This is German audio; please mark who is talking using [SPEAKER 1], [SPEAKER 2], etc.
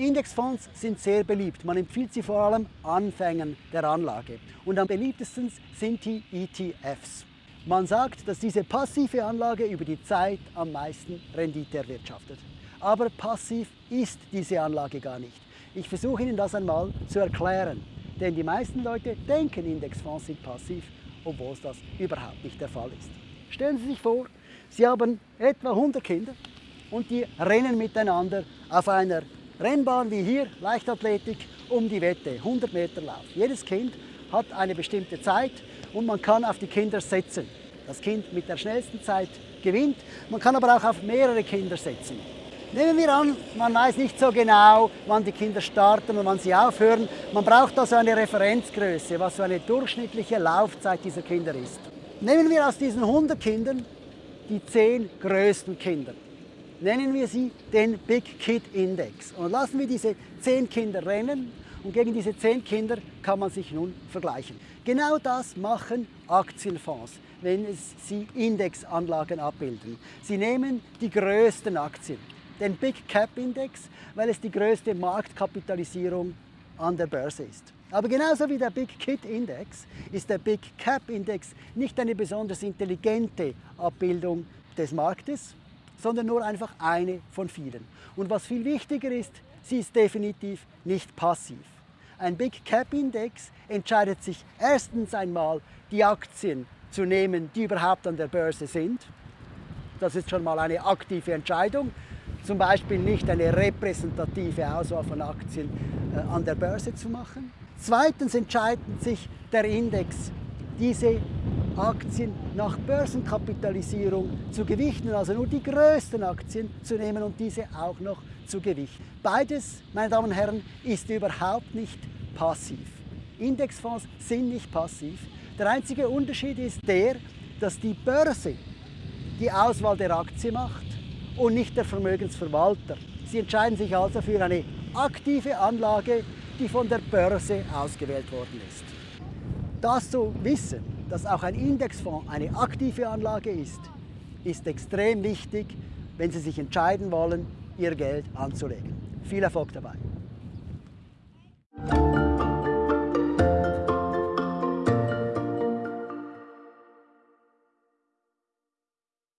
[SPEAKER 1] Indexfonds sind sehr beliebt. Man empfiehlt sie vor allem Anfängern der Anlage. Und am beliebtesten sind die ETFs. Man sagt, dass diese passive Anlage über die Zeit am meisten Rendite erwirtschaftet. Aber passiv ist diese Anlage gar nicht. Ich versuche Ihnen das einmal zu erklären. Denn die meisten Leute denken, Indexfonds sind passiv, obwohl das überhaupt nicht der Fall ist. Stellen Sie sich vor, Sie haben etwa 100 Kinder und die rennen miteinander auf einer Rennbahn wie hier, Leichtathletik, um die Wette, 100 Meter Lauf. Jedes Kind hat eine bestimmte Zeit und man kann auf die Kinder setzen. Das Kind mit der schnellsten Zeit gewinnt, man kann aber auch auf mehrere Kinder setzen. Nehmen wir an, man weiß nicht so genau, wann die Kinder starten und wann sie aufhören. Man braucht also eine Referenzgröße, was so eine durchschnittliche Laufzeit dieser Kinder ist. Nehmen wir aus diesen 100 Kindern die 10 größten Kinder. Nennen wir sie den Big Kid Index und lassen wir diese 10 Kinder rennen und gegen diese 10 Kinder kann man sich nun vergleichen. Genau das machen Aktienfonds, wenn sie Indexanlagen abbilden. Sie nehmen die größten Aktien den Big Cap Index, weil es die größte Marktkapitalisierung an der Börse ist. Aber genauso wie der Big Kit Index ist der Big Cap Index nicht eine besonders intelligente Abbildung des Marktes, sondern nur einfach eine von vielen. Und was viel wichtiger ist, sie ist definitiv nicht passiv. Ein Big Cap Index entscheidet sich erstens einmal, die Aktien zu nehmen, die überhaupt an der Börse sind. Das ist schon mal eine aktive Entscheidung zum Beispiel nicht eine repräsentative Auswahl von Aktien äh, an der Börse zu machen. Zweitens entscheidet sich der Index, diese Aktien nach Börsenkapitalisierung zu gewichten, also nur die größten Aktien zu nehmen und diese auch noch zu gewichten. Beides, meine Damen und Herren, ist überhaupt nicht passiv. Indexfonds sind nicht passiv. Der einzige Unterschied ist der, dass die Börse die Auswahl der Aktie macht und nicht der Vermögensverwalter. Sie entscheiden sich also für eine aktive Anlage, die von der Börse ausgewählt worden ist. Das zu wissen, dass auch ein Indexfonds eine aktive Anlage ist, ist extrem wichtig, wenn Sie sich entscheiden wollen, Ihr Geld anzulegen. Viel Erfolg dabei!